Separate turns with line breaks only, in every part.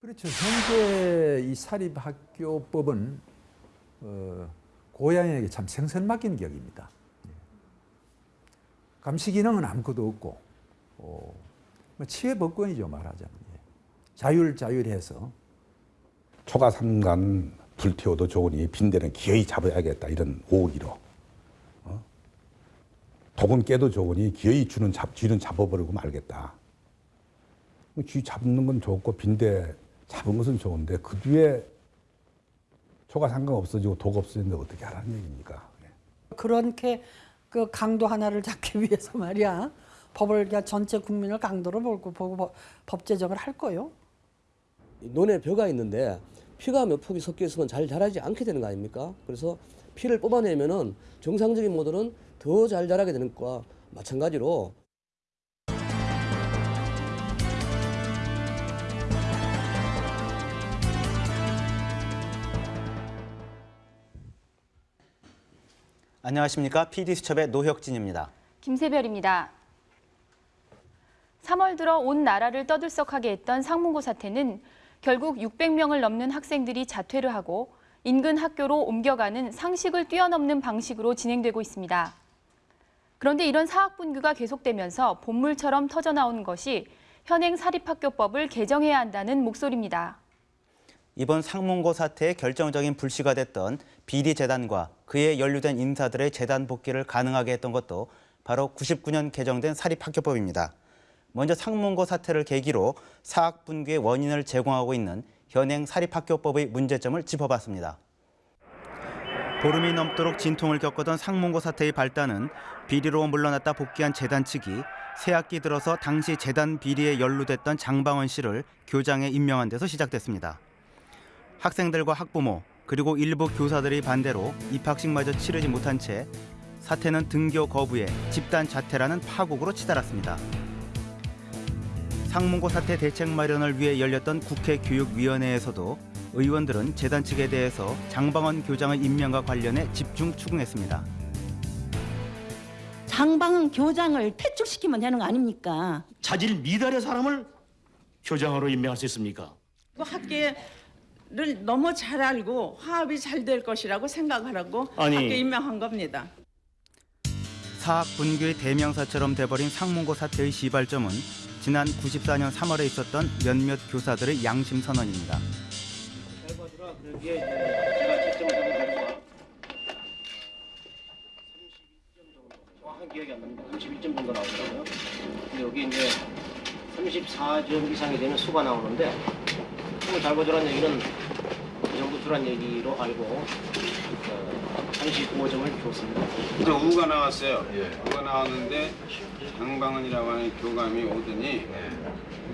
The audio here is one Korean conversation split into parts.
그렇죠. 현재 이 사립학교법은 어, 고양이에게 참 생선 맡긴 격입니다. 예. 감시 기능은 아무것도 없고 어, 뭐 치외 법권이죠 말하자면 예. 자율 자율해서
초가 삼간 불태워도 좋으니 빈대는 기어이 잡아야겠다 이런 오기로 어? 독은 깨도 좋으니 기어이 주는 잡 쥐는 잡아버리고 말겠다. 뭐쥐 잡는 건 좋고 빈대 잡은 것은 좋은데 그 뒤에 초가 상관 없어지고 독 없어지는데 어떻게 하라는 얘기입니까? 예.
그렇게 그 강도 하나를 잡기 위해서 말이야 법을 그냥 전체 국민을 강도로 보고 보고 법- 법 제정을 할 거요.
논에 벼가 있는데 피가 몇 폭이 섞여 있으면 잘 자라지 않게 되는 거 아닙니까? 그래서 피를 뽑아내면은 정상적인 모델은 더 잘 자라게 되는 것과 마찬가지로
안녕하십니까 PD수첩의 노혁진입니다.
김세별입니다. 3월 들어 온 나라를 떠들썩하게 했던 상문고 사태는 결국 600명을 넘는 학생들이 자퇴를 하고 인근 학교로 옮겨가는 상식을 뛰어넘는 방식으로 진행되고 있습니다. 그런데 이런 사학 분규가 계속되면서 본물처럼 터져나오는 것이 현행 사립학교법을 개정해야 한다는 목소리입니다.
이번 상문고 사태의 결정적인 불씨가 됐던 비리재단과 그에 연루된 인사들의 재단 복귀를 가능하게 했던 것도 바로 99년 개정된 사립학교법입니다. 먼저 상문고 사태를 계기로 사학 분규의 원인을 제공하고 있는 현행 사립학교법의 문제점을 짚어봤습니다. 보름이 넘도록 진통을 겪었던 상문고 사태의 발단은 비리로 물러났다 복귀한 재단 측이 새 학기 들어서 당시 재단 비리에 연루됐던 장방원 씨를 교장에 임명한 데서 시작됐습니다. 학생들과 학부모 그리고 일부 교사들의 반대로 입학식마저 치르지 못한 채 사태는 등교 거부에 집단 자퇴라는 파국으로 치달았습니다. 상문고 사태 대책 마련을 위해 열렸던 국회 교육위원회에서도 의원들은 재단 측에 대해서 장방원 교장의 임명과 관련해 집중 추궁했습니다.
장방 교장을 퇴출시키면 되는 거 아닙니까?
자질 미달의 사람을 교장으로 임명할 수 있습니까?
그 학계 를 너무 잘 알고 화합이 잘 될 것이라고 생각하라고
아니.
학교 임명한 겁니다.
사학 분규의 대명사처럼 돼버린 상문고 사태의 시발점은 지난 94년 3월에 있었던 몇몇 교사들의 양심 선언입니다.
정확한 기억이 안 납니다. 31점 정도 나오더라고요. 근데 여기 이제 34점 이상이 되면 수가 나오는데 수를 잘 보조란 얘기는 주란 얘기로 알고 어, 35점을 줬습니다.
이제 우가 나왔어요. 우가 나왔는데 장방은이라고 하는 교감이 오더니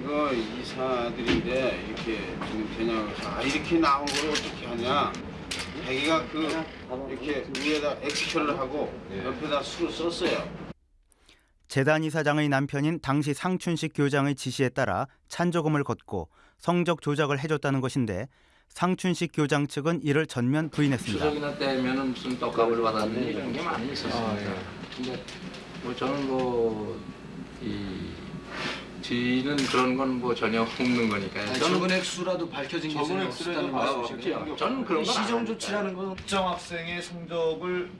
이거 이사들인데 이렇게 지금 되냐고 해서 아 이렇게 나온 걸 어떻게 하냐. 자기가 그 이렇게 위에다 엑스표를 하고 옆에다 수를 썼어요.
재단 이사장의 남편인 당시 상춘식 교장의 지시에 따라 찬조금을 걷고 성적 조작을 해줬다는 것인데 상춘식 교장 측은 이를 전면 부인했습니다.
추석이나 때면은 무슨 떡값을 받았는데 이런 게 많이 있었습니다. 근데 뭐 저는 뭐이 지는 그런 건 뭐 전혀 없는 거니까요.
적은 액수라도 밝혀진 게
적은
있다는
액수라도
말씀이시죠?
저는 그런 건
시정
안
조치라는 건 특정 학생의 성적을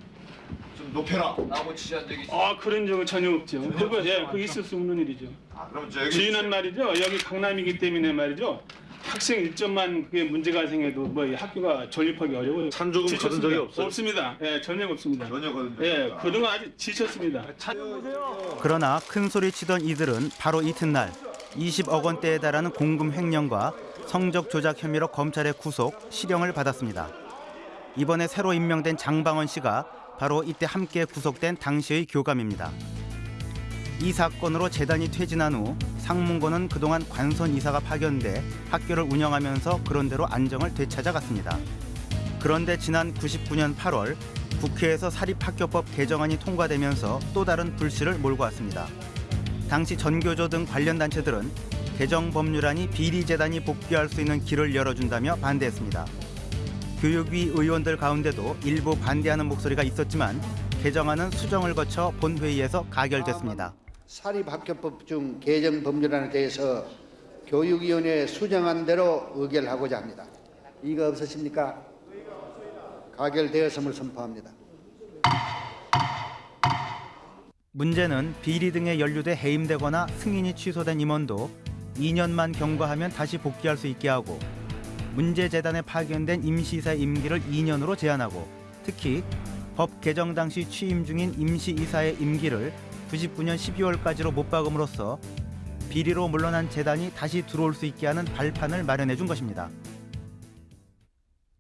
좀 높여라 라고 지시한 적이 있어요.
아 그런 적은 전혀 없죠. 그거 예, 그 있을 수 없는 일이죠.
아, 그럼 저 여기
주인은 말이죠. 여기 강남이기 때문에 말이죠. 학생 일점만 그게 문제가 생겨도 뭐이 학교가 존립하기 어려워요.
찬조금 거둔 적이 없어요?
없습니다. 예, 전혀 없습니다.
전혀 거둔 적이
예. 그동안 아주 지쳤습니다.
그러나 큰 소리 치던 이들은 바로 이튿날 20억 원대에 달하는 공금 횡령과 성적 조작 혐의로 검찰의 구속, 실형을 받았습니다. 이번에 새로 임명된 장방원 씨가 바로 이때 함께 구속된 당시의 교감입니다. 이 사건으로 재단이 퇴진한 후 상문고는 그동안 관선 이사가 파견돼 학교를 운영하면서 그런대로 안정을 되찾아갔습니다. 그런데 지난 99년 8월 국회에서 사립학교법 개정안이 통과되면서 또 다른 불씨를 몰고 왔습니다. 당시 전교조 등 관련 단체들은 개정 법률안이 비리재단이 복귀할 수 있는 길을 열어준다며 반대했습니다. 교육위 의원들 가운데도 일부 반대하는 목소리가 있었지만 개정안은 수정을 거쳐 본회의에서 가결됐습니다.
사립학교법 중 개정 법률안에 대해서 교육위원회에 수정한 대로 의결하고자 합니다. 이가 없으십니까? 가결되었음을 선포합니다.
문제는 비리 등에 연루돼 해임되거나 승인이 취소된 임원도 2년만 경과하면 다시 복귀할 수 있게 하고 문제 재단에 파견된 임시이사의 임기를 2년으로 제한하고 특히 법 개정 당시 취임 중인 임시이사의 임기를 99년 12월까지로 못 박음으로써 비리로 물러난 재단이 다시 들어올 수 있게 하는 발판을 마련해 준 것입니다.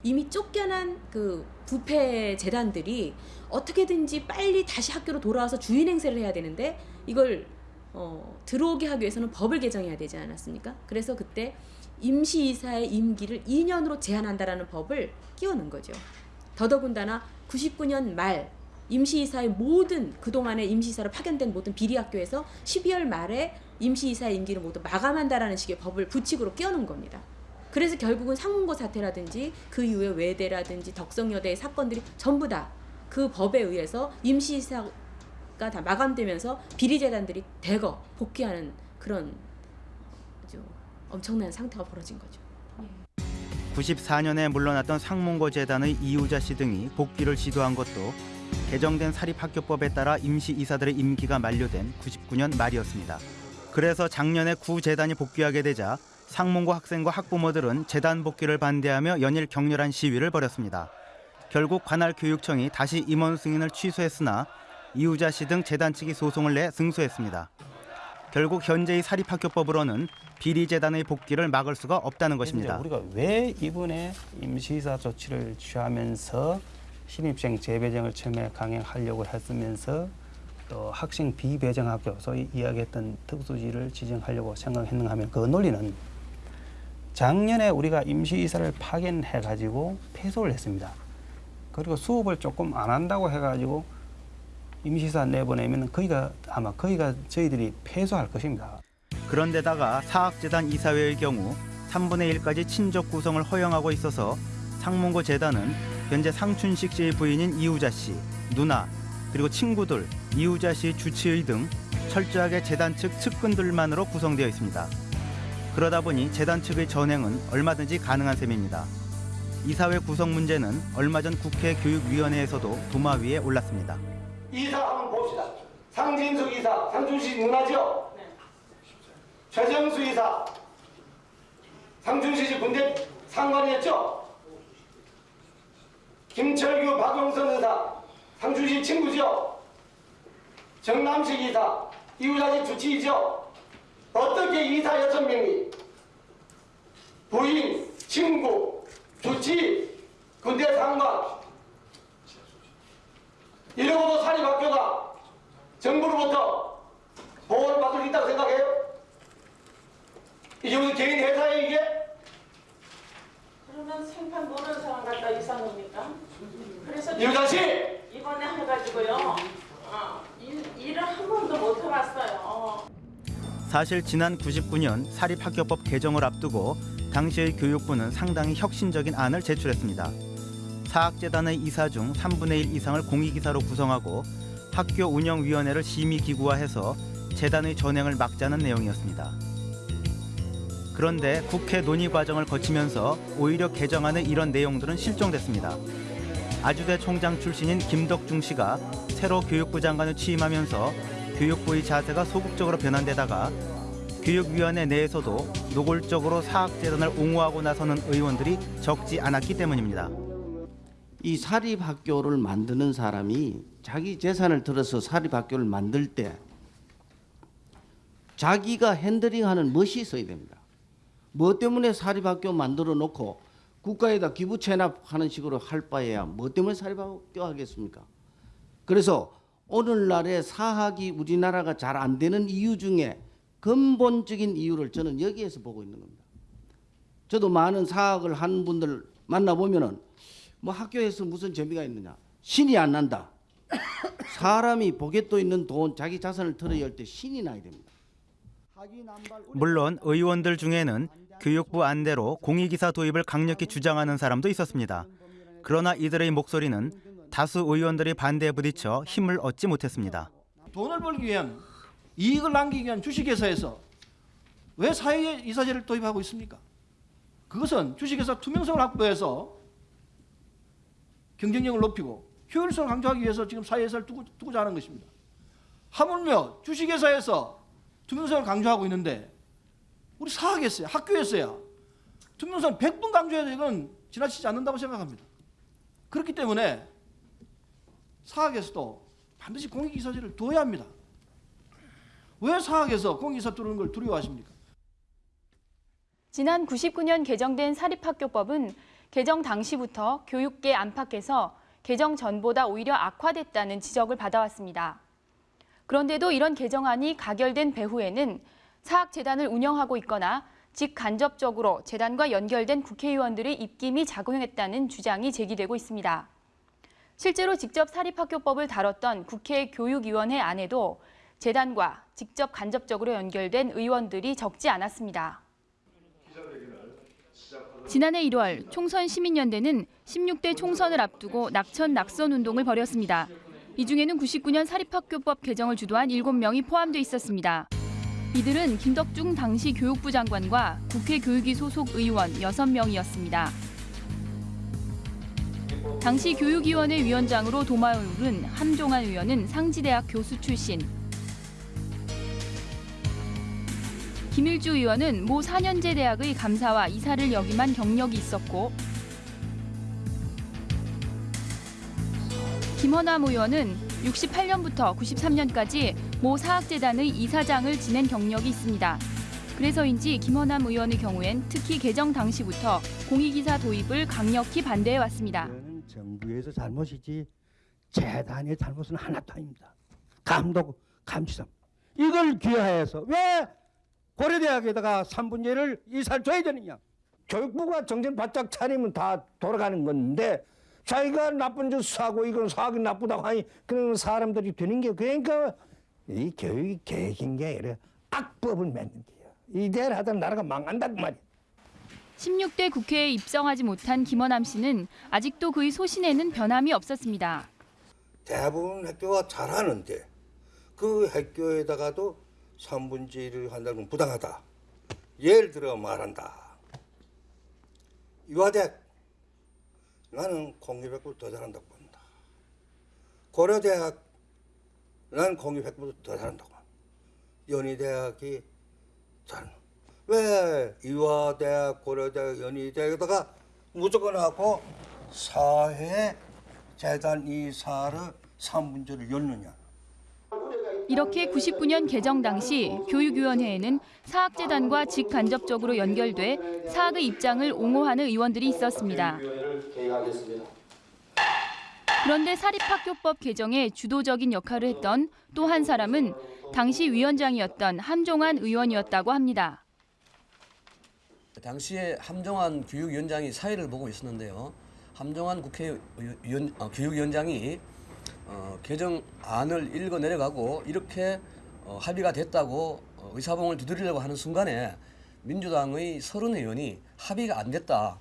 이미 쫓겨난 그 부패 재단들이 어떻게든지 빨리 다시 학교로 돌아와서 주인 행세를 해야 되는데 이걸 어, 들어오게 하기 위해서는 법을 개정해야 되지 않았습니까? 그래서 그때 임시이사의 임기를 2년으로 제한한다라는 법을 끼워넣은 거죠. 더더군다나 99년 말 임시이사의 모든 그동안의 임시이사로 파견된 모든 비리학교에서 12월 말에 임시이사의 임기를 모두 마감한다라는 식의 법을 부칙으로 끼워놓은 겁니다. 그래서 결국은 상문고 사태라든지 그 이후에 외대라든지 덕성여대의 사건들이 전부 다 그 법에 의해서 임시이사가 다 마감되면서 비리재단들이 대거 복귀하는 그런 엄청난 상태가 벌어진 거죠.
94년에 물러났던 상문고 재단의 이우자 씨 등이 복귀를 시도한 것도 개정된 사립학교법에 따라 임시이사들의 임기가 만료된 99년 말이었습니다. 그래서 작년에 구 재단이 복귀하게 되자 상문고 학생과 학부모들은 재단 복귀를 반대하며 연일 격렬한 시위를 벌였습니다. 결국 관할 교육청이 다시 임원 승인을 취소했으나 이우자 씨 등 재단 측이 소송을 내 승소했습니다. 결국 현재의 사립학교법으로는 비리 재단의 복귀를 막을 수가 없다는 것입니다.
우리가 왜 이번에 임시이사 조치를 취하면서 신입생 재배정을 처음에 강행하려고 했으면서 또 학생 비배정 학교 소위 이야기했던 특수지를 지정하려고 생각했는가 하면 그 논리는 작년에 우리가 임시이사를 파견해 가지고 폐소를 했습니다. 그리고 수업을 조금 안 한다고 해 가지고 임시이사 내보내면 거기가 아마 거기가 저희들이 폐소할 것입니다.
그런데다가 사학재단 이사회의 경우 3분의 1까지 친족 구성을 허용하고 있어서 상문고 재단은 현재 상춘식 씨의 부인인 이우자 씨, 누나, 그리고 친구들, 이우자 씨 주치의 등 철저하게 재단 측 측근들만으로 구성되어 있습니다. 그러다 보니 재단 측의 전행은 얼마든지 가능한 셈입니다. 이사회 구성 문제는 얼마 전 국회 교육위원회에서도 도마 위에 올랐습니다.
이사 한번 봅시다. 상진숙 이사, 상준식 누나죠? 최정수 이사, 씨 군대 상관이었죠? 김철규, 박용선 의사, 상준식 친구죠? 정남식 이사, 이우자식 주치의죠? 어떻게 이사 여섯 명이 부인, 친구, 주치, 군대 상관 이러고도 사립학교가 정부로부터 보호를 받을 수 있다고 생각해요? 이게 무슨 개인 회사예요 이게?
그러면 생판 모르는 사람 갖다 이사 놉니까? 그래서
이우자 씨!
이번에 해가지고요. 어, 일, 일을 한 번도 못 해봤어요.
사실 지난 99년 사립학교법 개정을 앞두고 당시의 교육부는 상당히 혁신적인 안을 제출했습니다. 사학재단의 이사 중 3분의 1 이상을 공익이사로 구성하고 학교 운영위원회를 심의기구화해서 재단의 전행을 막자는 내용이었습니다. 그런데 국회 논의 과정을 거치면서 오히려 개정안의 이런 내용들은 실종됐습니다. 아주대 총장 출신인 김덕중 씨가 새로 교육부 장관을 취임하면서 교육부의 자세가 소극적으로 변한 데다가 교육위원회 내에서도 노골적으로 사학재단을 옹호하고 나서는 의원들이 적지 않았기 때문입니다.
이 사립학교를 만드는 사람이 자기 재산을 들어서 사립학교를 만들 때 자기가 핸들링하는 멋이 있어야 됩니다. 뭐 때문에 사립학교 만들어 놓고 국가에다 기부 체납하는 식으로 할 바에야 뭐 때문에 사립학교 하겠습니까? 그래서 오늘날의 사학이 우리나라가 잘 안 되는 이유 중에 근본적인 이유를 저는 여기에서 보고 있는 겁니다. 저도 많은 사학을 한 분들 만나보면은 뭐 학교에서 무슨 재미가 있느냐. 신이 안 난다. 사람이 보겠도 있는 돈, 자기 자산을 털어야 할 때 신이 나야 됩니다.
물론 의원들 중에는 교육부 안대로 공익이사 도입을 강력히 주장하는 사람도 있었습니다. 그러나 이들의 목소리는 다수 의원들이 반대에 부딪혀 힘을 얻지 못했습니다.
돈을 벌기 위한 이익을 남기기 위한 주식회사에서 왜 사회 이사제를 도입하고 있습니까? 그것은 주식회사 투명성을 확보해서 경쟁력을 높이고 효율성을 강조하기 위해서 지금 사회에서를 두고, 두고자 하는 것입니다. 하물며 주식회사에서 투명성을 강조하고 있는데 우리 사학에서야 학교에서야 투명성 100분 강조해도 이건 지나치지 않는다고 생각합니다. 그렇기 때문에 사학에서도 반드시 공익이사제를 둬야 합니다. 왜 사학에서 공익이사 두는 걸 두려워하십니까?
지난 99년 개정된 사립학교법은 개정 당시부터 교육계 안팎에서 개정 전보다 오히려 악화됐다는 지적을 받아왔습니다. 그런데도 이런 개정안이 가결된 배후에는 사학재단을 운영하고 있거나 직간접적으로 재단과 연결된 국회의원들의 입김이 작용했다는 주장이 제기되고 있습니다. 실제로 직접 사립학교법을 다뤘던 국회 교육위원회 안에도 재단과 직접 간접적으로 연결된 의원들이 적지 않았습니다. 지난해 1월 총선 시민연대는 16대 총선을 앞두고 낙천 낙선 운동을 벌였습니다. 이 중에는 99년 사립학교법 개정을 주도한 7명이 포함돼 있었습니다. 이들은 김덕중 당시 교육부 장관과 국회 교육위 소속 의원 6명이었습니다. 당시 교육위원회 위원장으로 도마에 오른 함종환 의원은 상지대학 교수 출신, 김일주 의원은 모 4년제 대학의 감사와 이사를 역임한 경력이 있었고 김원남 의원은 68년부터 93년까지 모 사학재단의 이사장을 지낸 경력이 있습니다. 그래서인지 김원남 의원의 경우엔 특히 개정 당시부터 공익이사 도입을 강력히 반대해 왔습니다.
정부에서 잘못이지 재단의 잘못은 하나도 아닙니다. 감독, 감시상 이걸 귀하해서 왜 고려대학에다가 3분제를 이사를 줘야 되느냐? 교육부가 정신 바짝 차리면 다 돌아가는 건데 자기가 나쁜 짓 사고 이건 사학이 나쁘다고 하니 그런 사람들이 되는 게 그러니까 이 교육이 계획인 게 아니라 악법을 맺는 게요. 이대로 하다 나라가 망한단 말이야.
16대 국회에 입성하지 못한 김원남 씨는 아직도 그의 소신에는 변함이 없었습니다.
대부분 학교가 잘하는데 그 학교에다가도 3분의 1을 한다는 건 부당하다. 예를 들어 말한다. 유아대학 나는 공립 100%더 잘한다고 본다. 고려대학 나는 공립 100%더 잘한다고 본다. 연희대학이 잘. 왜 유아대학, 고려대학, 연희대학에다가 무조건 하고 사회 재단 이사를 3분제를 열느냐.
이렇게 99년 개정 당시 교육위원회에는 사학재단과 직간접적으로 연결돼 사학의 입장을 옹호하는 의원들이 있었습니다. 그런데 사립학교법 개정에 주도적인 역할을 했던 또 한 사람은 당시 위원장이었던 함종환 의원이었다고 합니다.
당시에 함정환 교육위원장이 사회를 보고 있었는데요. 함정환 국회의원 어, 교육위원장이 어, 개정안을 읽어 내려가고 이렇게 어, 합의가 됐다고 어, 의사봉을 두드리려고 하는 순간에 민주당의 서른 의원이 합의가 안 됐다.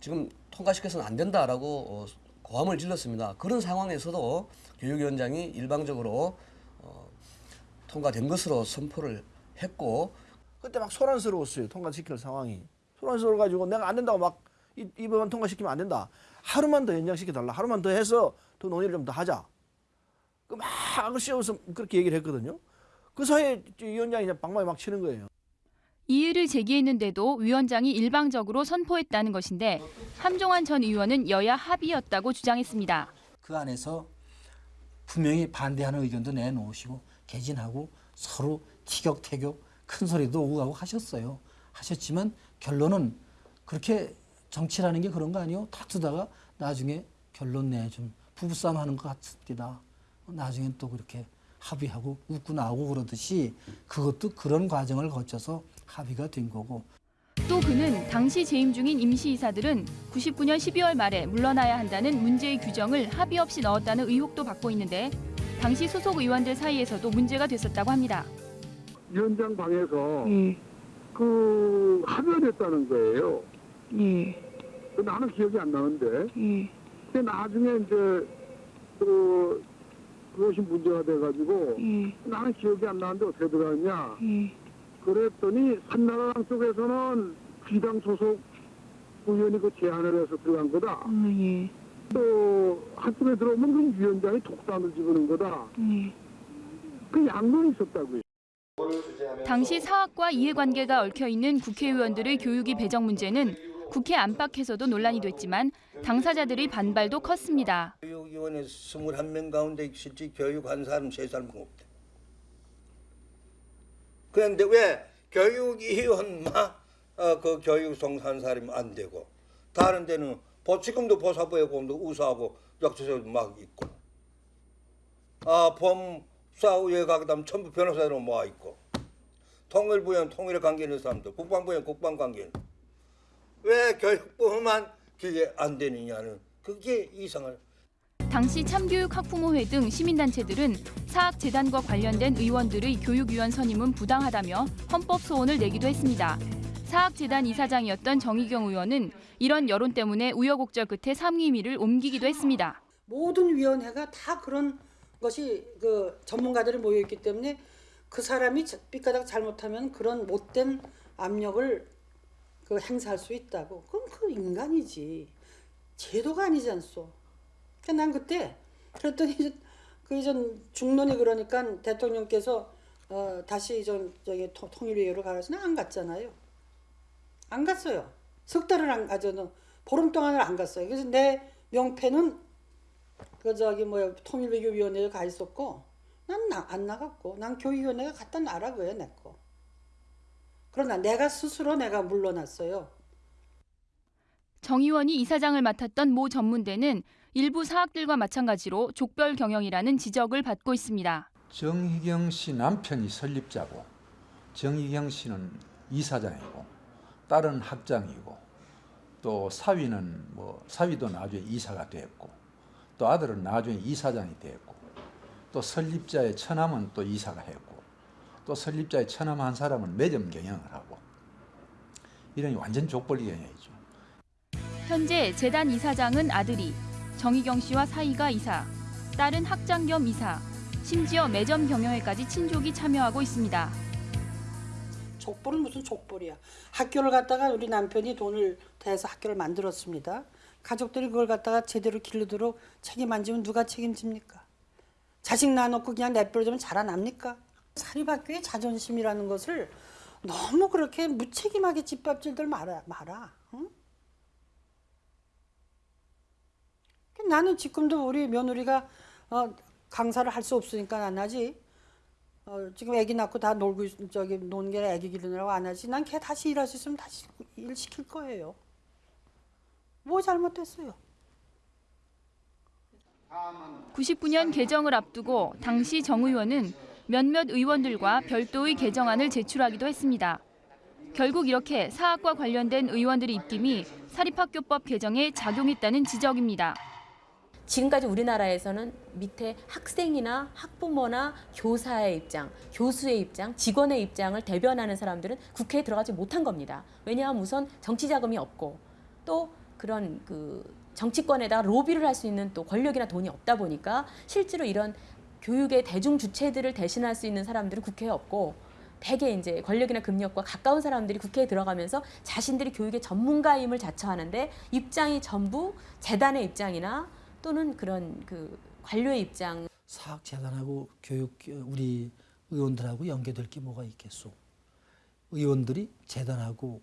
지금 통과시켜서는 안 된다라고 어, 고함을 질렀습니다. 그런 상황에서도 교육위원장이 일방적으로 어, 통과된 것으로 선포를 했고
그때 막 소란스러웠어요. 통과시킬 상황이. 소란스러워 가지고 내가 안 된다고 막 이, 이 법안 통과시키면 안 된다. 하루만 더 연장시켜 달라. 하루만 더 해서 더 논의를 좀 더 하자. 그막 씌워서 그렇게 얘기를 했거든요. 그 사이에 위원장이 이제 방망이 막 치는 거예요.
이의를 제기했는데도 위원장이 일방적으로 선포했다는 것인데 함종환 전 의원은 여야 합의였다고 주장했습니다.
그 안에서 분명히 반대하는 의견도 내놓으시고 개진하고 서로 티격태격 큰 소리도 오고 가고 하셨어요. 하셨지만 결론은 그렇게 정치라는 게 그런 거 아니에요? 다투다가 나중에 결론 내좀 부부싸움 하는 것 같습니다. 나중엔 또 그렇게 합의하고 웃고 나오고 그러듯이 그것도 그런 과정을 거쳐서 합의가 된 거고
또 그는 당시 재임 중인 임시이사들은 99년 12월 말에 물러나야 한다는 문제의 규정을 합의 없이 넣었다는 의혹도 받고 있는데 당시 소속 의원들 사이에서도 문제가 됐었다고 합니다.
위원장 방에서 그 합의가 됐다는 거예요. 그 나는 기억이 안 나는데. 근데 나중에 이제 그 그것이 문제가 돼가지고 나는 기억이 안 나는데 어떻게 들어갔냐. 그랬더니 한나라당 쪽에서는 비당 소속 의원이 그 제안을 해서 들어간 거다. 또 한쪽에 들어오면 그 위원장이 독단을 집어넣은 거다. 그 양론이 있었다고요.
당시 사학과 이해관계가 얽혀 있는 국회의원들의 교육위 배정 문제는 국회 안팎에서도 논란이 됐지만 당사자들의 반발도 컸습니다.
교육위원회 21명 가운데 실제 교육한 사람 세 사람 없대. 그런데 왜 교육위원만 어, 그 교육 송사한 사람이 안 되고 다른 데는 보치금도 보사부에 공도 우사하고 역수서 막 있고 아 범사우에 가다면 전부 변호사로 모아 있고 통일부엔 통일에 관계 있는 사람들 국방부엔 국방 관계 있는. 왜 교육부만 그게 안 되느냐는 그게 이상을
당시 참교육 학부모회 등 시민단체들은 사학재단과 관련된 의원들의 교육위원 선임은 부당하다며 헌법 소원을 내기도 했습니다. 사학재단 이사장이었던 정의경 의원은 이런 여론 때문에 우여곡절 끝에 상임위를 옮기기도 했습니다.
모든 위원회가 다 그런 것이 그 전문가들이 모여 있기 때문에 그 사람이 삐까닥 잘못하면 그런 못된 압력을 그 행사할 수 있다고. 그럼 그 인간이지. 제도가 아니지 않소. 난 그때 그랬더니 그전 중론이 그러니까 대통령께서 어 다시 좀 저기 통- 통일위원회로 가라서 안 갔잖아요. 안 갔어요. 석 달을 안 가져는 보름 동안을 안 갔어요. 그래서 내 명패는 그 저기 뭐야 통일외교위원회에 가 있었고 난 안 나갔고 난 교육위원회가 갖다 놔라고요 내 거. 그러나 내가 스스로 내가 물러났어요.
정 의원이 이사장을 맡았던 모 전문대는 일부 사학들과 마찬가지로 족별 경영이라는 지적을 받고 있습니다.
정희경 씨 남편이 설립자고 정희경 씨는 이사장이고 딸은 학장이고 또 사위는 뭐 사위도 나중에 이사가 됐고 또 아들은 나중에 이사장이 됐고 또 설립자의 처남은 또 이사가 했고 또 설립자의 처남 한 사람은 매점 경영을 하고 이런 완전 족벌 경영이죠.
현재 재단 이사장은 아들이, 정희경 씨와 사이가 이사, 딸은 학장 겸 이사, 심지어 매점 경영에까지 친족이 참여하고 있습니다.
족벌은 무슨 족벌이야. 학교를 갖다가 우리 남편이 돈을 대서 학교를 만들었습니다. 가족들이 그걸 갖다가 제대로 길르도록 책임 안 지면 누가 책임집니까? 자식 낳아놓고 그냥 내버려두면 자라납니까? 사립학교의 자존심이라는 것을 너무 그렇게 무책임하게 짓밟질들 말아. 말아. 응? 나는 지금도 우리 며느리가 어, 강사를 할 수 없으니까 안 하지. 어, 지금 아기 낳고 다 놀고 있- 저기 노는 게 아기 기르느라고 안 하지. 난 걔 다시 일할 수 있으면 다시 일 시킬 거예요. 뭐 잘못됐어요?
99년 개정을 앞두고 당시 정 의원은 몇몇 의원들과 별도의 개정안을 제출하기도 했습니다. 결국 이렇게 사학과 관련된 의원들의 입김이 사립학교법 개정에 작용했다는 지적입니다.
지금까지 우리나라에서는 밑에 학생이나 학부모나 교사의 입장, 교수의 입장, 직원의 입장을 대변하는 사람들은 국회에 들어가지 못한 겁니다. 왜냐하면 우선 정치 자금이 없고 또 그런 그 정치권에다가 로비를 할 수 있는 또 권력이나 돈이 없다 보니까 실제로 이런 교육의 대중 주체들을 대신할 수 있는 사람들은 국회에 없고 대개 이제 권력이나 금력과 가까운 사람들이 국회에 들어가면서 자신들이 교육의 전문가임을 자처하는데 입장이 전부 재단의 입장이나 또는 그런 그 관료의 입장
사학 재단하고 교육 우리 의원들하고 연계될 게 뭐가 있겠소? 의원들이 재단하고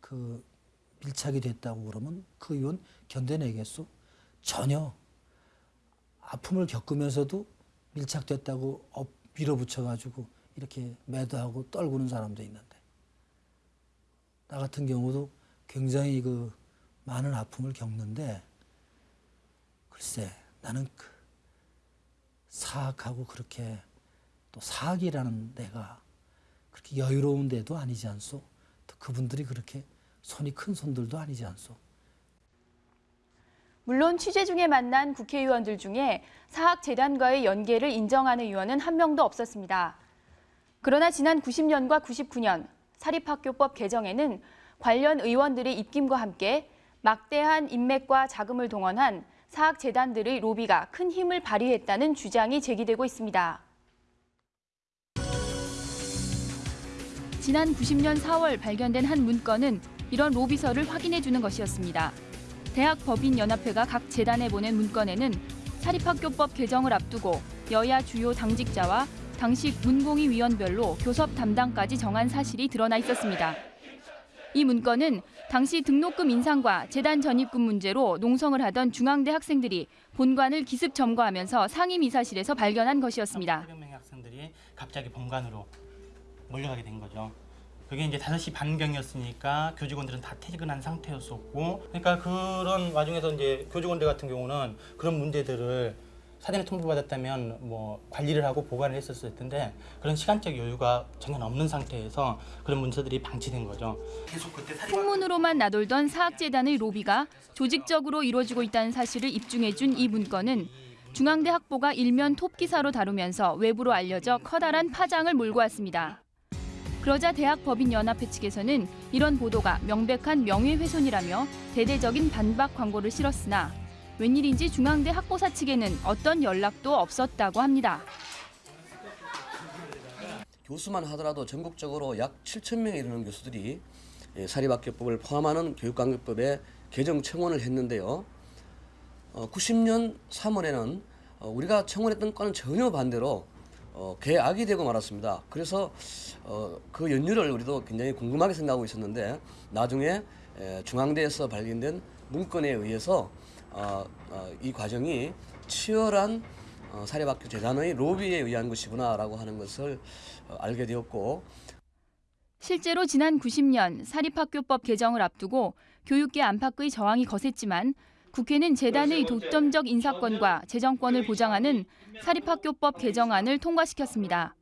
그 밀착이 됐다고 그러면 그 의원 견뎌내겠소? 전혀 아픔을 겪으면서도 밀착됐다고 업 밀어붙여가지고 이렇게 매도하고 떨구는 사람도 있는데 나 같은 경우도 굉장히 그 많은 아픔을 겪는데 글쎄 나는 그 사학하고 그렇게 또 사학이라는 데가 그렇게 여유로운 데도 아니지 않소? 또 그분들이 그렇게 손이 큰 손들도 아니지 않소?
물론 취재 중에 만난 국회의원들 중에 사학재단과의 연계를 인정하는 의원은 한 명도 없었습니다. 그러나 지난 90년과 99년 사립학교법 개정에는 관련 의원들의 입김과 함께 막대한 인맥과 자금을 동원한 사학재단들의 로비가 큰 힘을 발휘했다는 주장이 제기되고 있습니다. 지난 90년 4월 발견된 한 문건은 이런 로비서를 확인해 주는 것이었습니다. 대학 법인 연합회가 각 재단에 보낸 문건에는 사립학교법 개정을 앞두고 여야 주요 당직자와 당시 문공위 위원별로 교섭 담당까지 정한 사실이 드러나 있었습니다. 이 문건은 당시 등록금 인상과 재단 전입금 문제로 농성을 하던 중앙대 학생들이 본관을 기습 점거하면서 상임이사실에서 발견한 것이었습니다.
800명의 학생들이 갑자기 본관으로 몰려가게 된 거죠. 그게 이제 5시 반경이었으니까 교직원들은 다 퇴근한 상태였었고 그러니까 그런 와중에서 이제 교직원들 같은 경우는 그런 문제들을 사전에 통보받았다면 뭐 관리를 하고 보관을 했었을 텐데 그런 시간적 여유가 전혀 없는 상태에서 그런 문서들이 방치된 거죠. 계속 그때
풍문으로만 나돌던 사학재단의 로비가 조직적으로 이루어지고 있다는 사실을 입증해준 이 문건은 중앙대 학보가 일면 톱기사로 다루면서 외부로 알려져 커다란 파장을 몰고 왔습니다. 그러자 대학법인연합회 측에서는 이런 보도가 명백한 명예훼손이라며 대대적인 반박 광고를 실었으나 웬일인지 중앙대 학보사 측에는 어떤 연락도 없었다고 합니다.
교수만 하더라도 전국적으로 약 7천 명에 이르는 교수들이 예, 사립학교법을 포함하는 교육관계법에 개정 청원을 했는데요. 어, 90년 3월에는 어, 우리가 청원했던 건은 전혀 반대로 어, 개악이 되고 말았습니다. 그래서 어, 그 연유를 우리도 굉장히 궁금하게 생각하고 있었는데 나중에 에, 중앙대에서 발견된 문건에 의해서 어, 어, 이 과정이 치열한 어, 사립학교 재단의 로비에 의한 것이구나라고 하는 것을 어, 알게 되었고
실제로 지난 90년 사립학교법 개정을 앞두고 교육계 안팎의 저항이 거셌지만 국회는 재단의 독점적 인사권과 재정권을 보장하는 사립학교법 개정안을 통과시켰습니다.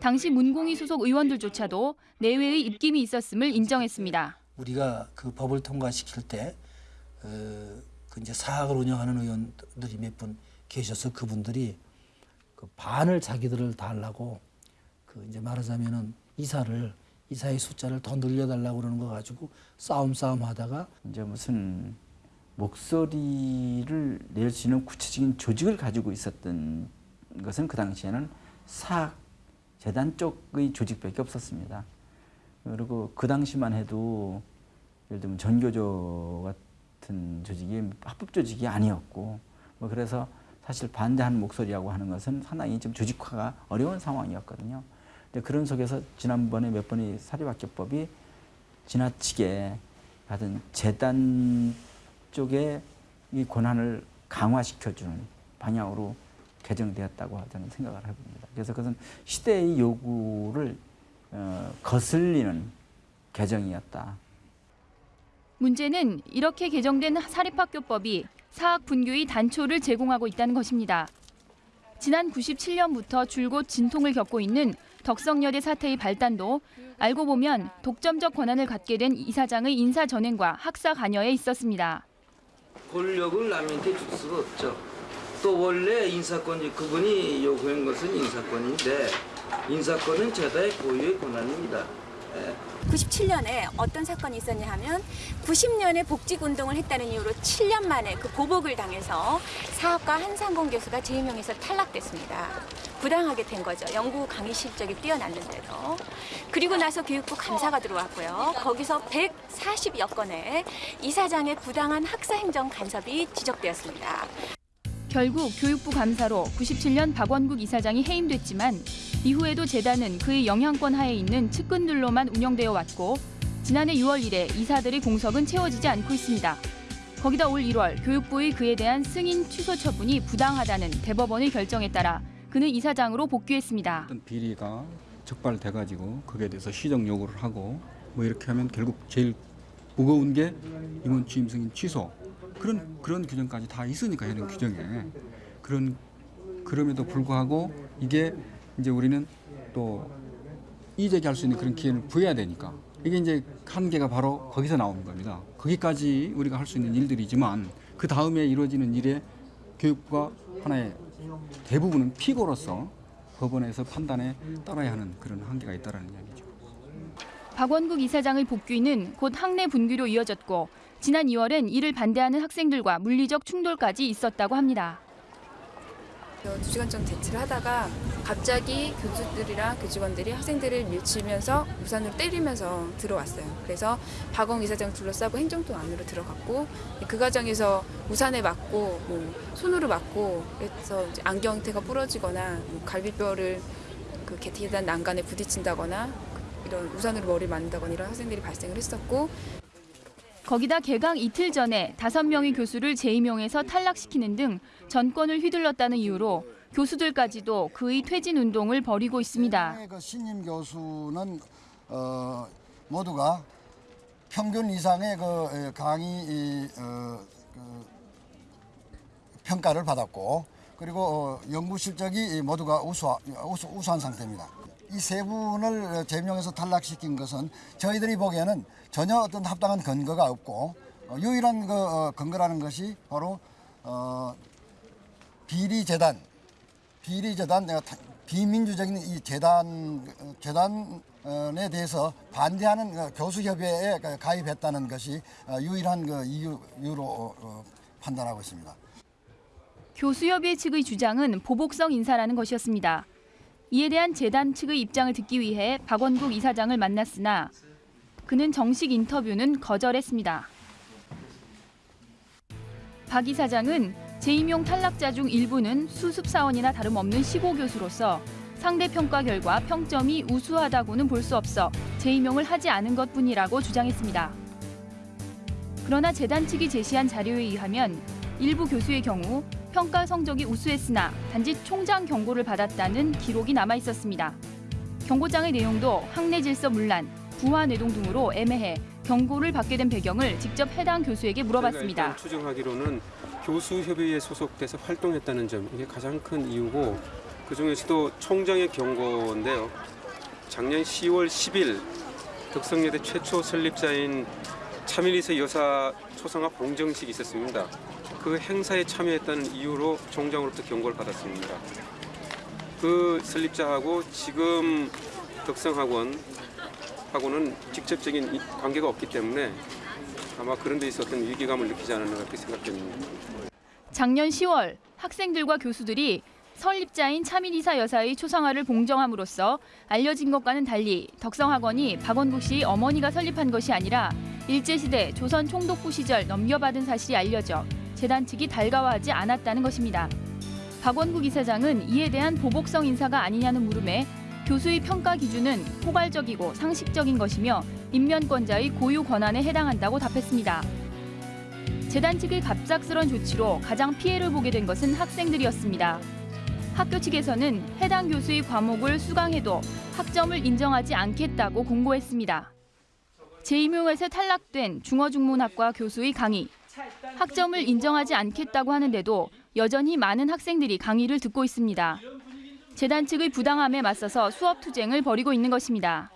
당시 문공위 소속 의원들조차도 내외의 입김이 있었음을 인정했습니다.
우리가 그 법을 통과시킬 때 어, 그 이제 사학을 운영하는 의원들이 몇 분 계셔서 그분들이 그 반을 자기들을 달라고 그 이제 말하자면은 이사를 이사의 숫자를 더 늘려달라고 그러는 거 가지고 싸움 싸움 하다가
이제 무슨 목소리를 낼 수 있는 구체적인 조직을 가지고 있었던 것은 그 당시에는 사학 재단 쪽의 조직밖에 없었습니다. 그리고 그 당시만 해도 예를 들면 전교조 같은 조직이 합법 조직이 아니었고 뭐 그래서 사실 반대하는 목소리라고 하는 것은 상당히 좀 조직화가 어려운 상황이었거든요. 근데 그런 속에서 지난번에 몇 번의 사립학교법이 지나치게 하여튼 재단 쪽에 이 권한을 강화시켜주는 방향으로 개정되었다고 저는 생각을 해봅니다. 그래서 그것은 시대의 요구를 어, 거슬리는 개정이었다.
문제는 이렇게 개정된 사립학교법이 사학 분교의 단초를 제공하고 있다는 것입니다. 지난 97년부터 줄곧 진통을 겪고 있는 덕성여대 사태의 발단도 알고 보면 독점적 권한을 갖게 된 이사장의 인사 전횡과 학사 관여에 있었습니다.
권력을 남한테 줄 수가 없죠. 또 원래 인사권이 그분이 요구한 것은 인사권인데 인사권은 제다의 고유의 권한입니다. 예.
97년에 어떤 사건이 있었냐 하면 90년에 복직운동을 했다는 이유로 7년 만에 그 보복을 당해서 사학과 한상공 교수가 재임용에서 탈락됐습니다. 부당하게 된 거죠. 연구 강의 실적이 뛰어났는데도. 그리고 나서 교육부 감사가 들어왔고요. 거기서 140여 건의 이사장의 부당한 학사행정 간섭이 지적되었습니다.
결국 교육부 감사로 97년 박원국 이사장이 해임됐지만 이후에도 재단은 그의 영향권 하에 있는 측근들로만 운영되어 왔고 지난해 6월 이래 이사들의 공석은 채워지지 않고 있습니다. 거기다 올 1월 교육부의 그에 대한 승인 취소 처분이 부당하다는 대법원의 결정에 따라 그는 이사장으로 복귀했습니다.
어떤 비리가 적발돼 가지고 거기에 대해서 시정 요구를 하고 뭐 이렇게 하면 결국 제일 무거운 게 임원 취임 승인 취소 그런 그런 규정까지 다 있으니까 현행 규정에 그런 그럼에도 불구하고 이게 이제 우리는 또 이제기할 수 있는 그런 기회를 부여해야 되니까 이게 이제 한계가 바로 거기서 나오는 겁니다. 거기까지 우리가 할 수 있는 일들이지만 그 다음에 이루어지는 일에 교육부가 하나의 대부분은 피고로서 법원에서 판단에 따라야 하는 그런 한계가 있다는 이야기죠.
박원국 이사장의 복귀는 곧 학내 분규로 이어졌고 지난 2월엔 이를 반대하는 학생들과 물리적 충돌까지 있었다고 합니다.
두 시간 정도 대치를 하다가 갑자기 교수들이랑 교직원들이 학생들을 밀치면서 우산으로 때리면서 들어왔어요. 그래서 박원 이사장 둘러싸고 행정동 안으로 들어갔고 그 과정에서 우산에 맞고 뭐 손으로 맞고 그래서 안경테가 부러지거나 뭐 갈비뼈를 그 계단 난간에 부딪힌다거나 이런 우산으로 머리를 맞는다거나 이런 학생들이 발생을 했었고
거기다 개강 이틀 전에 다섯 명의 교수를 재임용해서 탈락시키는 등 전권을 휘둘렀다는 이유로 교수들까지도 그의 퇴진 운동을 벌이고 있습니다.
그 신임 교수는 어, 모두가 평균 이상의 그 에, 강의 이, 어, 그 평가를 받았고 그리고 어, 연구 실적이 모두가 우수, 우수, 우수한 상태입니다. 이 세 분을 제명해서 탈락시킨 것은 저희들이 보기에는 전혀 어떤 합당한 근거가 없고 어, 유일한 그 어, 근거라는 것이 바로 어, 비리 재단, 비리 재단 비민주적인 이 재단 어, 재단에 대해서 반대하는 어, 교수 협의회에 가- 가입했다는 것이 어, 유일한 그 이유, 이유로 어, 어, 판단하고 있습니다.
교수협의 측의 주장은 보복성 인사라는 것이었습니다. 이에 대한 재단 측의 입장을 듣기 위해 박원국 이사장을 만났으나 그는 정식 인터뷰는 거절했습니다. 박 이사장은 재임용 탈락자 중 일부는 수습사원이나 다름없는 시고 교수로서 상대 평가 결과 평점이 우수하다고는 볼 수 없어 재임용을 하지 않은 것뿐이라고 주장했습니다. 그러나 재단 측이 제시한 자료에 의하면 일부 교수의 경우 평가 성적이 우수했으나 단지 총장 경고를 받았다는 기록이 남아 있었습니다. 경고장의 내용도 학내 질서 문란, 부하 뇌동 등으로 애매해 경고를 받게 된 배경을 직접 해당 교수에게 물어봤습니다.
추정하기로는 교수협의회에 소속돼서 활동했다는 점 이게 가장 큰 이유고 그 중에서도 총장의 경고인데요. 작년 10월 10일 덕성여대 최초 설립자인 차민희세 여사 초상화 봉정식이 있었습니다. 그 행사에 참여했다는 이유로 총장으로부터 경고를 받았습니다. 그 설립자하고 지금 덕성학원 하고는 직접적인 이- 관계가 없기 때문에 아마 그런 데 어떤 위기감을 느끼지 않았나 그렇게 생각됩니다.
작년 10월 학생들과 교수들이 설립자인 차민이사 여사의 초상화를 봉정함으로써 알려진 것과는 달리 덕성학원이 박원국 씨의 어머니가 설립한 것이 아니라 일제시대 조선 총독부 시절 넘겨받은 사실이 알려져 재단 측이 달가워하지 않았다는 것입니다. 박원국 이사장은 이에 대한 보복성 인사가 아니냐는 물음에 교수의 평가 기준은 포괄적이고 상식적인 것이며 인면권자의 고유 권한에 해당한다고 답했습니다. 재단 측의 갑작스런 조치로 가장 피해를 보게 된 것은 학생들이었습니다. 학교 측에서는 해당 교수의 과목을 수강해도 학점을 인정하지 않겠다고 공고했습니다. 재임용에서 탈락된 중어중문학과 교수의 강의. 학점을 인정하지 않겠다고 하는데도 여전히 많은 학생들이 강의를 듣고 있습니다. 재단 측의 부당함에 맞서서 수업 투쟁을 벌이고 있는 것입니다.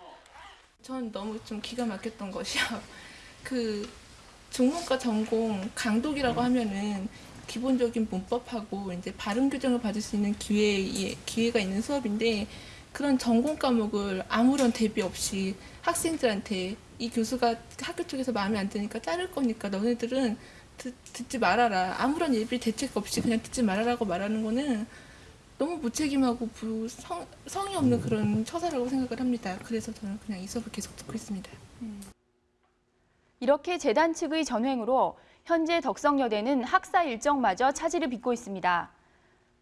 전 너무 좀 기가 막혔던 것이요. 그 중문과 전공 강독이라고 하면은 기본적인 문법하고 이제 발음 교정을 받을 수 있는 기회 기회가 있는 수업인데 그런 전공 과목을 아무런 대비 없이 학생들한테 이 교수가 학교 쪽에서 마음에 안 드니까 자를 거니까 너네들은 듣, 듣지 말아라 아무런 예비 대책 없이 그냥 듣지 말아라고 말하는 거는 너무 무책임하고 부, 성, 성의 없는 그런 처사라고 생각을 합니다. 그래서 저는 그냥 이 수업을 계속 듣고 있습니다.
이렇게 재단 측의 전횡으로 현재 덕성여대는 학사 일정마저 차질을 빚고 있습니다.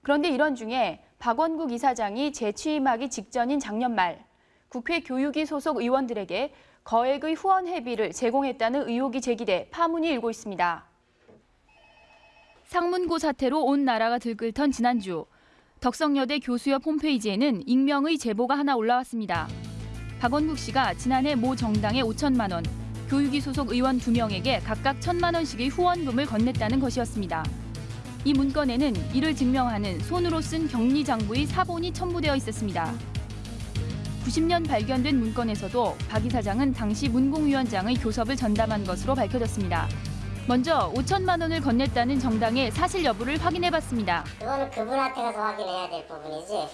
그런데 이런 중에 박원국 이사장이 재취임하기 직전인 작년 말 국회 교육위 소속 의원들에게 거액의 후원 회비를 제공했다는 의혹이 제기돼 파문이 일고 있습니다. 상문고 사태로 온 나라가 들끓던 지난주 덕성여대 교수협 홈페이지에는 익명의 제보가 하나 올라왔습니다. 박원국 씨가 지난해 모 정당에 5천만 원, 교육위 소속 의원 2명에게 각각 1천만 원씩의 후원금을 건넸다는 것이었습니다. 이 문건에는 이를 증명하는 손으로 쓴 격리 장부의 사본이 첨부되어 있었습니다. 90년 발견된 문건에서도 박 이사장은 당시 문공위원장의 교섭을 전담한 것으로 밝혀졌습니다. 먼저 5천만 원을 건넸다는 정당의 사실 여부를 확인해봤습니다.
그거는 그분한테 가서 확인해야 될 부분이지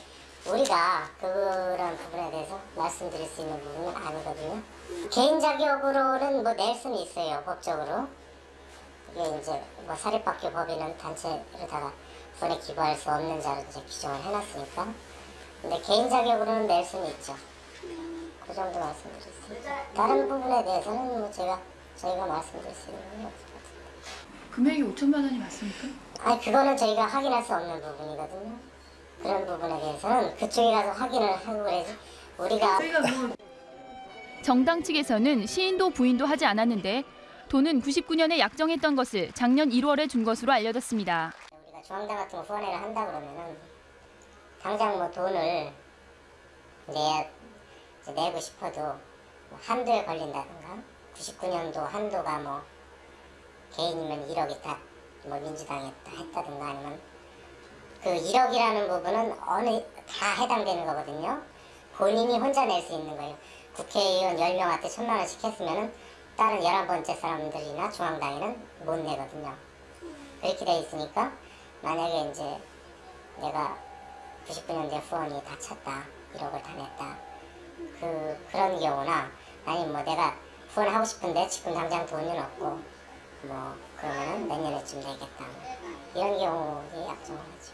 우리가 그런 부분에 대해서 말씀드릴 수 있는 부분은 아니거든요. 개인 자격으로는 뭐 낼 수는 있어요 법적으로. 이게 이제 뭐 사립학교 법인은 단체로다가 돈에 기부할 수 없는 자로 이제 규정을 해놨으니까. 근데 개인 자격으로는 낼 수는 있죠. 그 정도 말씀드렸습니다. 다른 부분에 대해서는 뭐 제가 저희가 말씀드릴 수 있는 건 없습니다.
금액이 5천만 원이 맞습니까?
아 그거는 저희가 확인할 수 없는 부분이거든요. 그런 부분에 대해서는 그쪽에 가서 확인을 하고 그래야지 우리가
정당 측에서는 시인도 부인도 하지 않았는데 돈은 99년에 약정했던 것을 작년 1월에 준 것으로 알려졌습니다.
우리가 중앙당 같은 거 후원회를 한다 그러면은 당장 뭐 돈을 내 내고 싶어도 뭐 한도에 걸린다든가 99년도 한도가 뭐 개인이면 1억이 다 뭐 민주당에 다 했다든가 아니면 그 1억이라는 부분은 어느 다 해당되는 거거든요. 본인이 혼자 낼 수 있는 거예요. 국회의원 10명한테 천만 원씩 했으면은 다른 11번째 사람들이나 중앙당에는 못 내거든요. 그렇게 돼 있으니까 만약에 이제 내가 99년대 후원이 다 찼다 1억을 다 냈다 그 그런 경우나 아니면 뭐 내가 후원하고 싶은데 지금 당장 돈은 없고 뭐 그러면은 내년에쯤 내겠다 이런 경우에 약정을 하죠.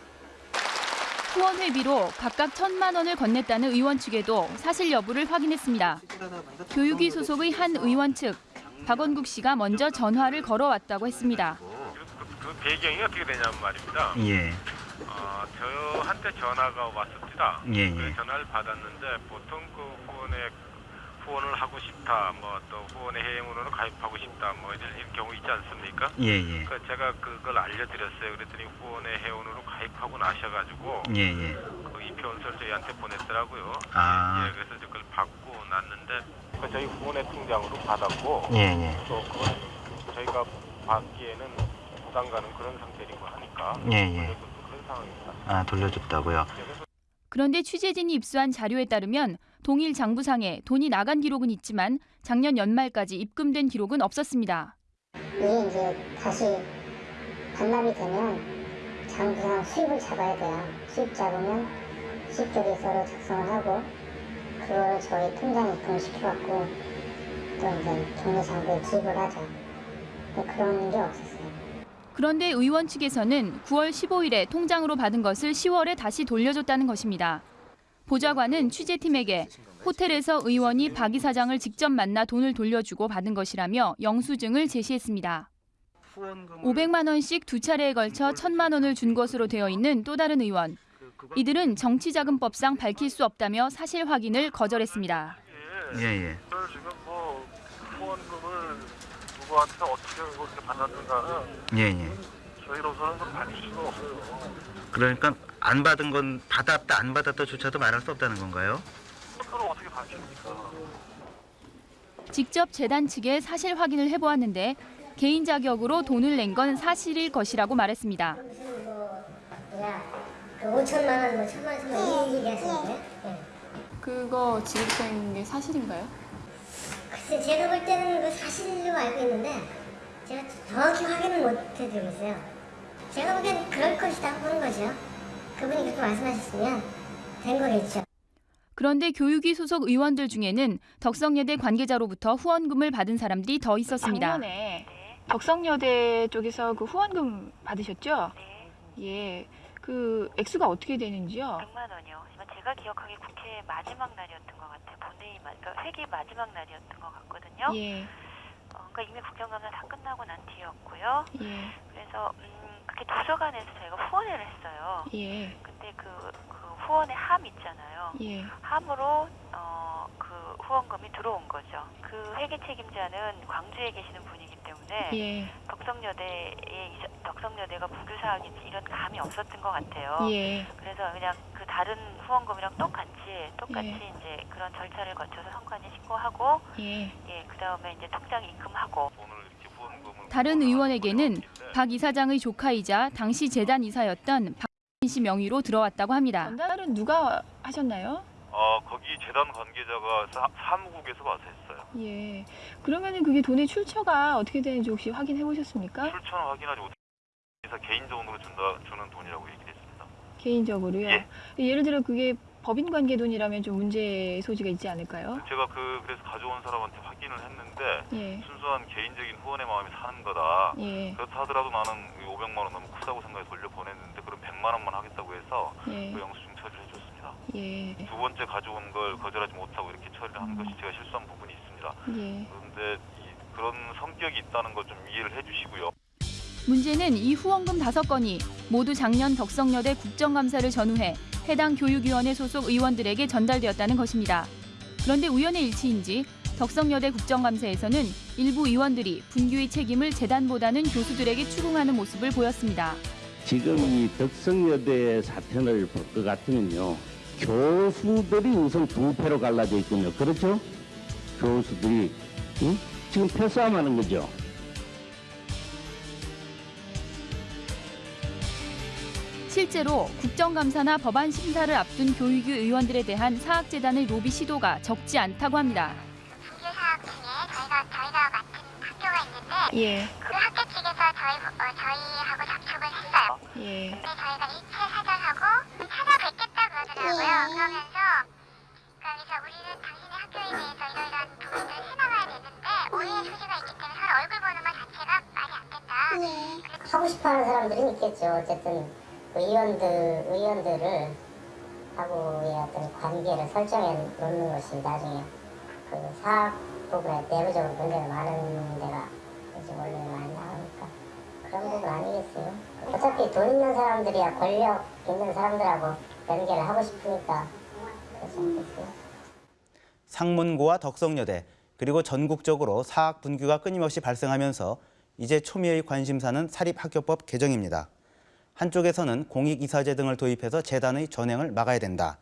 후원 회비로 각각 천만 원을 건넸다는 의원 측에도 사실 여부를 확인했습니다. 교육위 소속의 한 의원 측 박원국 씨가 먼저 전화를 걸어왔다고 했습니다.
그 배경이 어떻게 되냐면 말입니다.
예.
어, 저한테 전화가 왔습니다.
예, 예.
그 전화를 받았는데 보통 그 후원에 후원을 하고 싶다, 뭐 또 후원의 해외문으로 가입하고 싶다, 뭐 이런, 이런 경우 있지 않습니까?
예, 예.
그 제가 그걸 알려드렸어요. 그랬더니 후원의 회원으로 가입하고 나셔가지고
예, 예.
그 이표원서를 저희한테 보냈더라고요.
아.
예, 그래서 그걸 받고 났는데 그 저희 후원의 통장으로 받았고
예, 예.
또 그건 저희가 받기에는 부담 가는 그런 상태이고 하니까
예, 예.
그런 상황입니다.
아, 돌려줬다고요?
그런데 취재진이 입수한 자료에 따르면 동일 장부상에 돈이 나간 기록은 있지만 작년 연말까지 입금된 기록은 없었습니다.
이게 이제 다시 반납이 되면 장부상 수입을 잡아야 돼요. 수입 잡으면 수입 계획서를 작성을 하고 그거를 저희 통장에 입금을 시켜갖고 또 이제 동네 장부에 기입을 하죠. 그런 게 없었어요.
그런데 의원 측에서는 9월 15일에 통장으로 받은 것을 10월에 다시 돌려줬다는 것입니다. 보좌관은 취재팀에게 호텔에서 의원이 박 이사장을 직접 만나 돈을 돌려주고 받은 것이라며 영수증을 제시했습니다. 500만 원씩 두 차례에 걸쳐 1000만 원을 준 것으로 되어 있는 또 다른 의원. 이들은 정치자금법상 밝힐 수 없다며 사실 확인을 거절했습니다.
예, 예.
지금 뭐 후원금을 누구한테 어떻게 그렇게 받았는가는
예, 예.
저희로서는 밝힐 수가 없어요.
그러니까 안 받은 건 받았다 안 받았다조차도 말할 수 없다는 건가요?
그걸 어떻게 밝힙니까?
직접 재단 측에 사실 확인을 해보았는데 개인 자격으로 돈을 낸 건 사실일 것이라고 말했습니다.
야, 그 5천만 원, 뭐 천만 원, 천만 원이 얘기하시는데? 네.
그거 지급된 게 사실인가요?
글쎄 제가 볼 때는 그 사실로 알고 있는데 제가 정확히 확인을 못 해드리고 있어요. 제가 보기엔 그럴 것이다 보는 거죠. 그분이 그렇게 말씀하셨으면 된 거겠죠.
그런데 교육위 소속 의원들 중에는 덕성여대 관계자로부터 후원금을 받은 사람들이 더 있었습니다.
작년에 덕성여대 쪽에서 그 후원금 받으셨죠? 예. 그 액수가 어떻게 되는지요?
100만 원이요. 제가 기억하기에 국회 마지막 날이었던 것 같아요. 본회의 마, 그러니까 회기 마지막 날이었던 것 같거든요.
예.
어, 그러니까 이미 국정감사 다 끝나고 난 뒤였고요.
예.
그래서 음, 그게 도서관에서 저희가 후원회를 했어요.
예.
근데 그, 그 후원의 함 있잖아요.
예.
함으로 어, 그 후원금이 들어온 거죠. 그 회계 책임자는 광주에 계시는 분이기 때문에
예.
덕성여대에 덕성여대가 부교사학인지 이런 감이 없었던 것 같아요.
예.
그래서 그냥 그 다른 후원금이랑 똑같이 똑같이
예.
이제 그런 절차를 거쳐서 선관위 신고하고
예.
예 그다음에 이제 통장에 입금하고
다른 의원에게는 박 이사장의 조카이자 당시 재단 이사였던 박진 씨 명의로 들어왔다고 합니다.
전달은 누가 하셨나요?
어 거기 재단 관계자가 사, 사무국에서 와서 했어요.
예. 그러면은 그게 돈의 출처가 어떻게 되는지 혹시 확인해 보셨습니까?
출처는 확인하지 못해서 개인적으로 준다 주는 돈이라고 얘기했습니다.
개인적으로요.
예.
예를 들어 그게 법인 관계 돈이라면 좀 문제 소지가 있지 않을까요?
제가 그 그래서 가져온 사람한테 확인을 했는데
예.
순수한 개인적인 후원의 마음이 사는 거다.
예.
그렇다 하더라도 나는 이 500만 원 너무 크다고 생각해 돌려 보냈는데 100만 3만 원만 하겠다고 해서
예.
그 영수증 처리를 해줬습니다.
예.
두 번째 가져온 걸 거절하지 못하고 이렇게 처리를 한 것이 제가 실수한 부분이 있습니다.
예.
그런데 이, 그런 성격이 있다는 걸 좀 이해를 해주시고요.
문제는 이 후원금 다섯 건이 모두 작년 덕성여대 국정감사를 전후해 해당 교육위원회 소속 의원들에게 전달되었다는 것입니다. 그런데 우연의 일치인지 덕성여대 국정감사에서는 일부 의원들이 분규의 책임을 재단보다는 교수들에게 추궁하는 모습을 보였습니다.
지금 이 덕성여대 사태를 볼것 같으면요. 교수들이 우선 두 패로 갈라져 있군요. 그렇죠? 교수들이 응? 지금 패싸움 하는 거죠.
실제로 국정감사나 법안 심사를 앞둔 교육위 의원들에 대한 사학재단의 로비 시도가 적지 않다고 합니다.
예.
그 학교 측에서 저희 어, 저희하고 접촉을 했어요.
예.
근데 저희가 일체 사절하고 찾아뵙겠다 그러더라고요. 그러면서 그러면서 우리는 당신의 학교에 대해서 이러이러한 부분들을 해나가야 되는데 오해의 소지가 있기 때문에 서로 얼굴 보는 것 자체가 말이 안 된다. 하고 싶어하는 사람들이 있겠죠. 어쨌든 의원들 의원들을 하고의 어떤 관계를 설정해 놓는 것이 나중에 그 사학 부분에 내부적으로 문제가 많은 데가 이제 원래 많이 나오니까 그런 부분 아니겠어요. 어차피 돈 있는 사람들이야 권력 있는 사람들하고 연계를 하고 싶으니까 그렇지 않겠어요.
상문고와 덕성여대 그리고 전국적으로 사학 분규가 끊임없이 발생하면서 이제 초미의 관심사는 사립학교법 개정입니다. 한쪽에서는 공익이사제 등을 도입해서 재단의 전횡을 막아야 된다.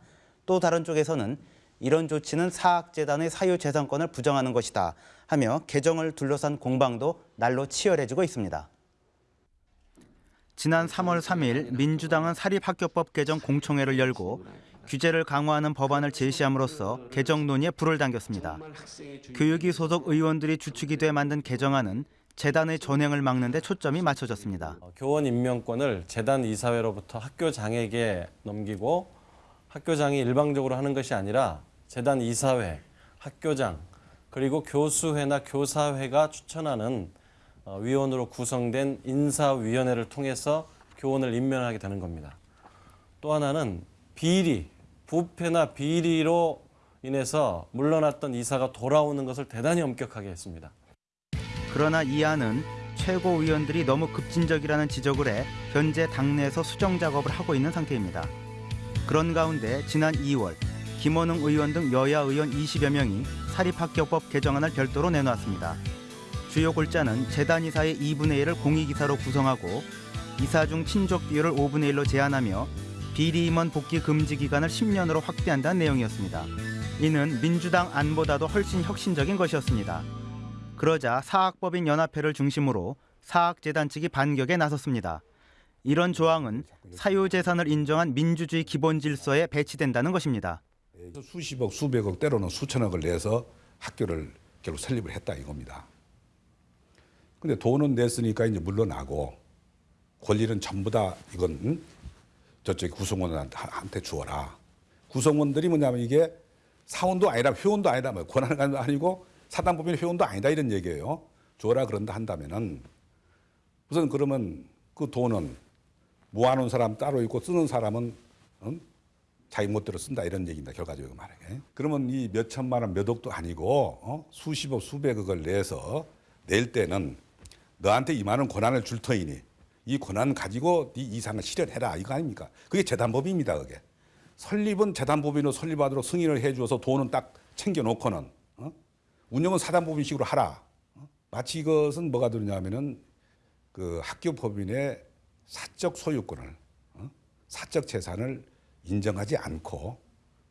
또 다른 쪽에서는 이런 조치는 사학재단의 사유재산권을 부정하는 것이다 하며 개정을 둘러싼 공방도 날로 치열해지고 있습니다. 지난 3월 3일 민주당은 사립학교법 개정 공청회를 열고 규제를 강화하는 법안을 제시함으로써 개정 논의에 불을 당겼습니다. 교육위 소속 의원들이 주축이 돼 만든 개정안은 재단의 전횡을 막는 데 초점이 맞춰졌습니다.
교원 임명권을 재단 이사회로부터 학교장에게 넘기고 학교장이 일방적으로 하는 것이 아니라 재단 이사회, 학교장, 그리고 교수회나 교사회가 추천하는 어, 위원으로 구성된 인사위원회를 통해서 교원을 임명하게 되는 겁니다. 또 하나는 비리, 부패나 비리로 인해서 물러났던 이사가 돌아오는 것을 대단히 엄격하게 했습니다.
그러나 이 안은 최고위원들이 너무 급진적이라는 지적을 해 현재 당내에서 수정 작업을 하고 있는 상태입니다. 그런 가운데 지난 2월 김원웅 의원 등 여야 의원 20여 명이 사립학교법 개정안을 별도로 내놓았습니다. 주요 골자는 재단 이사의 2분의 1을 공익이사로 구성하고 이사 중 친족 비율을 5분의 1로 제한하며 비리 임원 복귀 금지 기간을 10년으로 확대한다는 내용이었습니다. 이는 민주당 안보다도 훨씬 혁신적인 것이었습니다. 그러자 사학법인 연합회를 중심으로 사학재단 측이 반격에 나섰습니다. 이런 조항은 사유재산을 인정한 민주주의 기본 질서에 배치된다는 것입니다.
수십억, 수백억 때로는 수천억을 내서 학교를 결국 설립을 했다 이겁니다. 근데 돈은 냈으니까 이제 물러나고 권리는 전부 다 이건 응? 저쪽 구성원한테 주어라. 구성원들이 뭐냐면 이게 사원도 아니라 회원도 아니라 뭐 권한은 아니고 사단법인 회원도 아니다 이런 얘기예요. 줘라 그런다 한다면은 우선 그러면 그 돈은 모아놓은 사람 따로 있고 쓰는 사람은 응? 자기 멋대로 쓴다 이런 얘기입니다. 결과적으로 말하게. 그러면 이 몇 천만 원, 몇 억도 아니고 어? 수십억, 수백억을 내서 낼 때는 너한테 이만한 권한을 줄 터이니 이 권한 가지고 네 이상을 실현해라 이거 아닙니까? 그게 재단법입니다. 그게 설립은 재단법인으로 설립하도록 승인을 해주어서 돈은 딱 챙겨놓고는 어? 운영은 사단법인식으로 하라. 어? 마치 이것은 뭐가 되냐면은 그 학교 법인의 사적 소유권을 어? 사적 재산을 인정하지 않고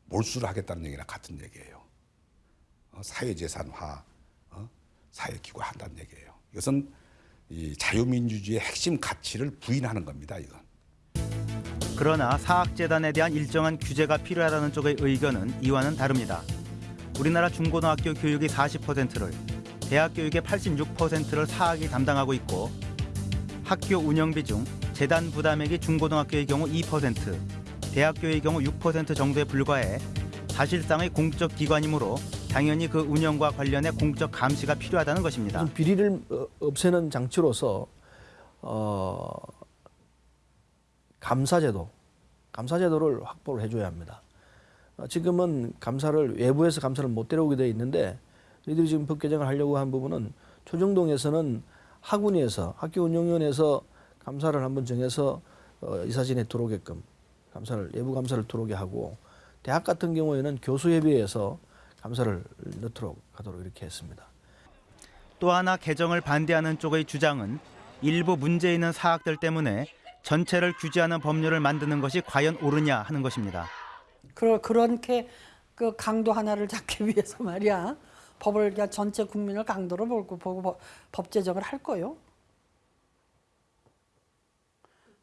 몰수를 하겠다는 얘기랑 같은 얘기예요. 어, 사회재산화, 어? 사회기구 한다는 얘기예요. 이것은 이 자유민주주의의 핵심 가치를 부인하는 겁니다. 이건.
그러나 사학재단에 대한 일정한 규제가 필요하다는 쪽의 의견은 이와는 다릅니다. 우리나라 중고등학교 교육의 40%를, 대학 교육의 86%를 사학이 담당하고 있고 학교 운영비 중 재단 부담액이 중고등학교의 경우 2%, 대학교의 경우 6% 정도에 불과해 사실상의 공적 기관이므로 당연히 그 운영과 관련해 공적 감시가 필요하다는 것입니다.
비리를 어, 없애는 장치로서 어, 감사제도, 감사제도를 확보를 해줘야 합니다. 어, 지금은 감사를 외부에서 감사를 못 데려오게 돼 있는데 저희들이 지금 법 개정을 하려고 한 부분은 초정동에서는 학운위에서 학교 운영위원회에서 감사를 한번 정해서 어, 이사진에 들어오게끔 감사를 외부 감사를 들어오게 하고 대학 같은 경우에는 교수 협의회에서 감사를 넣도록 하도록 이렇게 했습니다.
또 하나 개정을 반대하는 쪽의 주장은 일부 문제 있는 사학들 때문에 전체를 규제하는 법률을 만드는 것이 과연 옳으냐 하는 것입니다.
그러, 그렇게 그 강도 하나를 잡기 위해서 말이야 법을 그냥 전체 국민을 강도로 보고, 보고 법, 법 제정을 할 거요.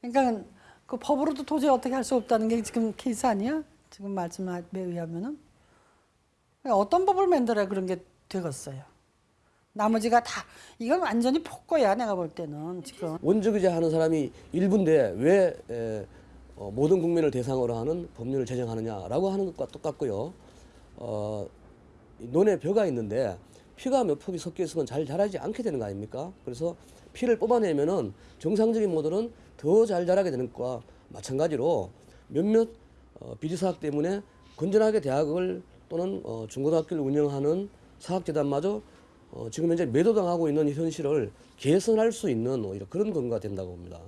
그러니까 그 법으로도 도저히 어떻게 할 수 없다는 게 지금 케이스 아니야? 지금 말씀에 의하면은 어떤 법을 만들어야 그런 게 되겠어요. 나머지가 다 이건 완전히 폭거야 내가 볼 때는 지금.
원조기자 하는 사람이 일부인데 왜 에, 어, 모든 국민을 대상으로 하는 법률을 제정하느냐라고 하는 것과 똑같고요. 어, 이 논에 벼가 있는데 피가 몇 폭이 섞여 있으면 잘 자라지 않게 되는 거 아닙니까? 그래서 피를 뽑아내면은 정상적인 모델은 더 잘 자라게 되는 것과 마찬가지로 몇몇 어, 비리 사학 때문에 건전하게 대학을 또는 어, 중고등학교를 운영하는 사학재단마저 어, 지금 현재 매도당하고 있는 현실을 개선할 수 있는 오히려 그런 근거가 된다고 봅니다.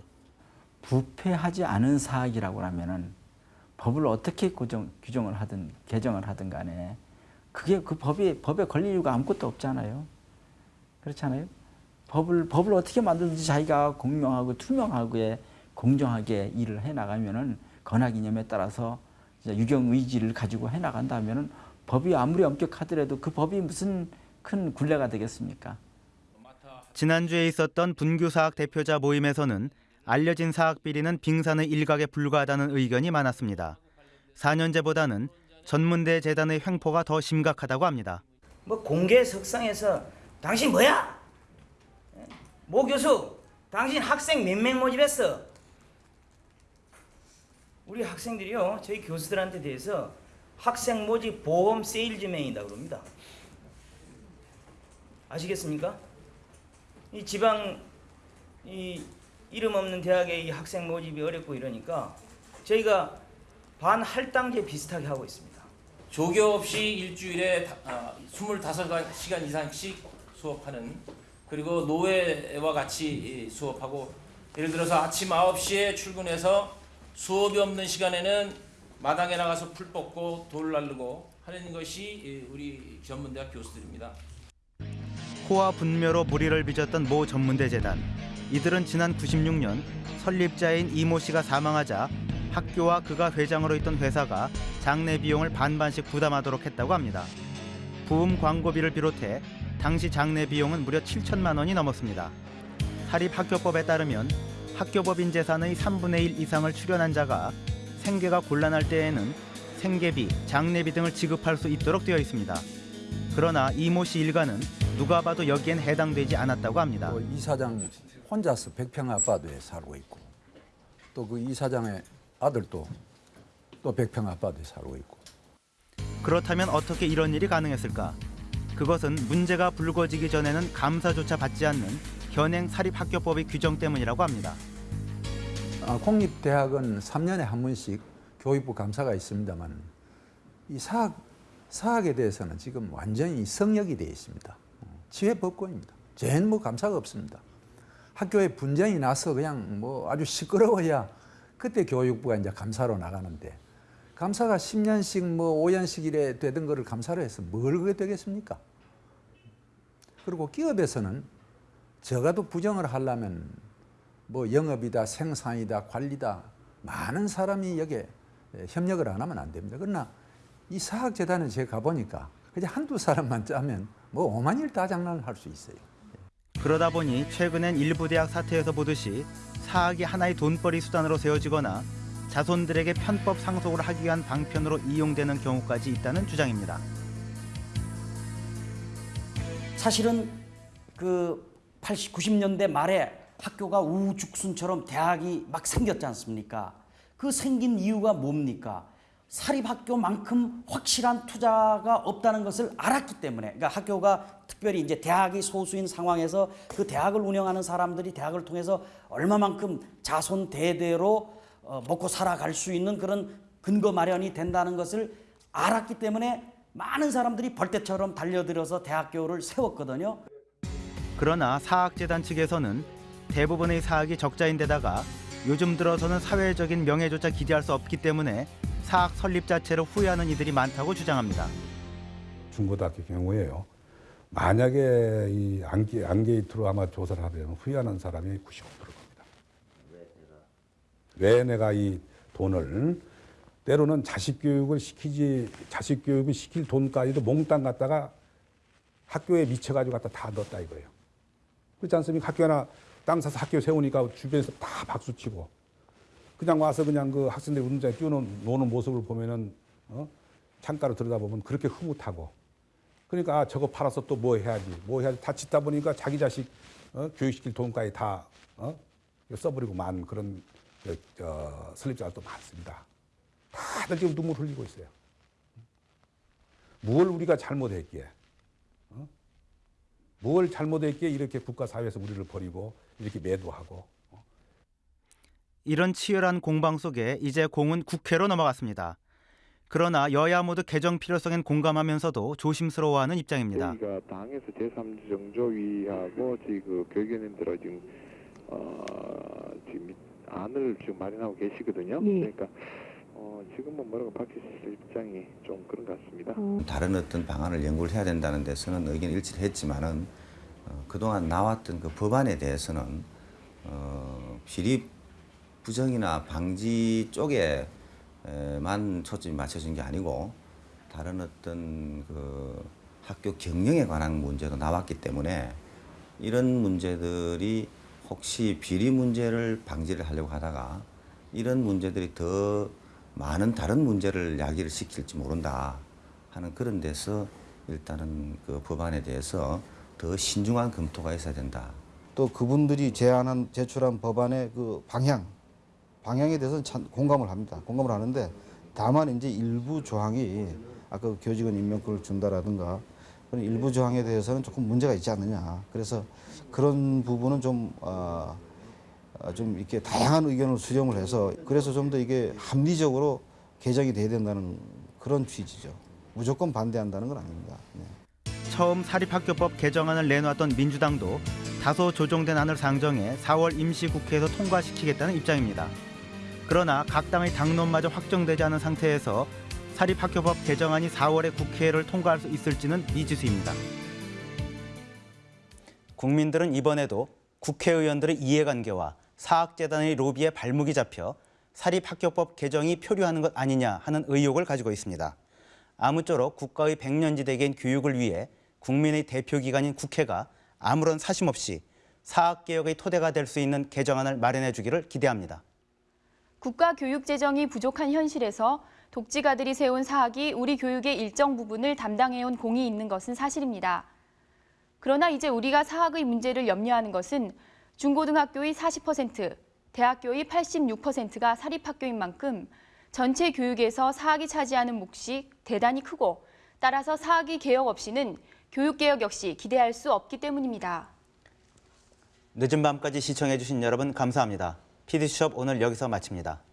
부패하지 않은 사학이라고 하면은 법을 어떻게 고정, 규정을 하든 개정을 하든 간에 그게 그 법이 법에 걸릴 이유가 아무것도 없잖아요. 그렇잖아요. 법을 법을 어떻게 만들든지 자기가 공명하고 투명하게 공정하게 일을 해 나가면은 건학 이념에 따라서 유경 의지를 가지고 해 나간다면은 법이 아무리 엄격하더라도 그 법이 무슨 큰 굴레가 되겠습니까?
지난주에 있었던 분규사학 대표자 모임에서는 알려진 사학 비리는 빙산의 일각에 불과하다는 의견이 많았습니다. 4년제보다는 전문대 재단의 횡포가 더 심각하다고 합니다.
뭐 공개 석상에서 당신 뭐야? 모 교수, 당신 학생 몇 명 모집했어? 우리 학생들이요, 저희 교수들한테 대해서 학생 모집 보험 세일즈맨이다 그럽니다. 아시겠습니까? 이 지방 이 이름 없는 대학의 이 학생 모집이 어렵고 이러니까 저희가 반 할당제 비슷하게 하고 있습니다.
조교 없이 일주일에 다- 아, 25시간 이상씩 수업하는 그리고 노예와 같이 이 수업하고 예를 들어서 아침 9시에 출근해서 수업이 없는 시간에는 마당에 나가서 풀 뽑고 돌 날르고 하는 것이 이 우리 전문대학 교수들입니다.
호화 분묘로 무리를 빚었던 모 전문대 재단. 이들은 지난 96년 설립자인 이모 씨가 사망하자 학교와 그가 회장으로 있던 회사가 장례 비용을 반반씩 부담하도록 했다고 합니다. 부음 광고비를 비롯해 당시 장례 비용은 무려 7천만 원이 넘었습니다. 사립학교법에 따르면 학교법인 재산의 3분의 1 이상을 출연한 자가 생계가 곤란할 때에는 생계비, 장례비 등을 지급할 수 있도록 되어 있습니다. 그러나 이모 씨 일가는 누가 봐도 여기엔 해당되지 않았다고 합니다.
뭐 이사장 혼자서 백평 아파트에 살고 있고 또 그 이사장의 아들도 또 백평 아파트에 살고 있고
그렇다면 어떻게 이런 일이 가능했을까? 그것은 문제가 불거지기 전에는 감사조차 받지 않는 현행 사립학교법의 규정 때문이라고 합니다.
아, 공립대학은 3년에 한 번씩 교육부 감사가 있습니다만 이 사학, 사학에 대해서는 지금 완전히 성역이 되어 있습니다. 지회법권입니다. 쟤는 뭐 감사가 없습니다. 학교에 분쟁이 나서 그냥 뭐 아주 시끄러워야 그때 교육부가 이제 감사로 나가는데 감사가 10년씩 뭐 5년씩 이래 되던 거를 감사로 해서 뭘 그게 되겠습니까? 그리고 기업에서는 적어도 부정을 하려면 뭐 영업이다, 생산이다, 관리다 많은 사람이 여기에 협력을 안 하면 안 됩니다. 그러나 이 사학재단에 제가 가보니까 그냥 한두 사람만 짜면 뭐 오만 일 다 장난을 할 수 있어요.
그러다 보니 최근엔 일부 대학 사태에서 보듯이 사학이 하나의 돈벌이 수단으로 세워지거나 자손들에게 편법 상속을 하기 위한 방편으로 이용되는 경우까지 있다는 주장입니다.
사실은 그 80, 90년대 말에 학교가 우죽순처럼 대학이 막 생겼지 않습니까? 그 생긴 이유가 뭡니까? 사립학교만큼 확실한 투자가 없다는 것을 알았기 때문에 그러니까 학교가 특별히 이제 대학이 소수인 상황에서 그 대학을 운영하는 사람들이 대학을 통해서 얼마만큼 자손 대대로 어, 먹고 살아갈 수 있는 그런 근거 마련이 된다는 것을 알았기 때문에 많은 사람들이 벌떼처럼 달려들어서 대학교를 세웠거든요.
그러나 사학재단 측에서는 대부분의 사학이 적자인데다가 요즘 들어서는 사회적인 명예조차 기대할 수 없기 때문에 사학 설립 자체를 후회하는 이들이 많다고 주장합니다.
중고등학교 경우에요. 만약에 이 안게, 안게이트로 아마 조사를 하면 후회하는 사람이 95%입니다. 왜 내가 이 돈을 때로는 자식 교육을 시키지 자식 교육을 시킬 돈까지도 몽땅 갖다가 학교에 미쳐가지고 갖다 다 넣었다 이거예요. 그렇지 않습니까? 학교 하나 땅 사서 학교 세우니까 주변에서 다 박수치고 그냥 와서 그냥 그 학생들 운동장에 뛰어노는 노는 모습을 보면은 어? 창가로 들여다보면 그렇게 흐뭇하고 그러니까 아, 저거 팔아서 또 뭐 해야지 뭐 해야지 다 짓다 보니까 자기 자식 어? 교육시킬 돈까지 다 어? 써버리고 만 그런 저, 저, 설립자들도 많습니다. 다들 지금 눈물 흘리고 있어요. 뭘 우리가 잘못했기에 어? 뭘 잘못했기에 이렇게 국가 사회에서 우리를 버리고 이렇게 매도하고
이런 치열한 공방 속에 이제 공은 국회로 넘어갔습니다. 그러나 여야 모두 개정 필요성엔 공감하면서도 조심스러워하는 입장입니다.
저희가 당에서 제3주 정조위하고 지금 그 교육위원님들하고 지금 어 지금 안을 지금 마련하고 계시거든요.
예.
그러니까 어 지금은 뭐라고 밝히실 입장이 좀 그런 것 같습니다.
다른 어떤 방안을 연구를 해야 된다는 데서는 의견 일치를 했지만은 어, 그동안 나왔던 그 법안에 대해서는 어, 비리 부정이나 방지 쪽에만 초점이 맞춰진 게 아니고 다른 어떤 그 학교 경영에 관한 문제도 나왔기 때문에 이런 문제들이 혹시 비리 문제를 방지를 하려고 하다가 이런 문제들이 더 많은 다른 문제를 야기를 시킬지 모른다 하는 그런 데서 일단은 그 법안에 대해서 더 신중한 검토가 있어야 된다.
또 그분들이 제안한 제출한 법안의 그 방향 방향에 대해서는 참 공감을 합니다. 공감을 하는데 다만 이제 일부 조항이 아까 그 교직원 임명권을 준다라든가 그런 일부 조항에 대해서는 조금 문제가 있지 않느냐. 그래서 그런 부분은 좀 아, 아, 좀 이렇게 다양한 의견을 수렴을 해서 그래서 좀 더 이게 합리적으로 개정이 돼야 된다는 그런 취지죠. 무조건 반대한다는 건 아닙니다. 네.
처음 사립학교법 개정안을 내놓았던 민주당도 다소 조정된 안을 상정해 4월 임시국회에서 통과시키겠다는 입장입니다. 그러나 각 당의 당론마저 확정되지 않은 상태에서 사립학교법 개정안이 4월에 국회를 통과할 수 있을지는 미지수입니다. 국민들은 이번에도 국회의원들의 이해관계와 사학재단의 로비에 발목이 잡혀 사립학교법 개정이 표류하는 것 아니냐 하는 의혹을 가지고 있습니다. 아무쪼록 국가의 백년지대계인 교육을 위해 국민의 대표기관인 국회가 아무런 사심 없이 사학개혁의 토대가 될 수 있는 개정안을 마련해 주기를 기대합니다.
국가 교육 재정이 부족한 현실에서 독지가들이 세운 사학이 우리 교육의 일정 부분을 담당해온 공이 있는 것은 사실입니다. 그러나 이제 우리가 사학의 문제를 염려하는 것은 중고등학교의 40%, 대학교의 86%가 사립학교인 만큼 전체 교육에서 사학이 차지하는 몫이 대단히 크고 따라서 사학의 개혁 없이는 교육개혁 역시 기대할 수 없기 때문입니다.
늦은 밤까지 시청해 주신 여러분 감사합니다. PD수첩 오늘 여기서 마칩니다.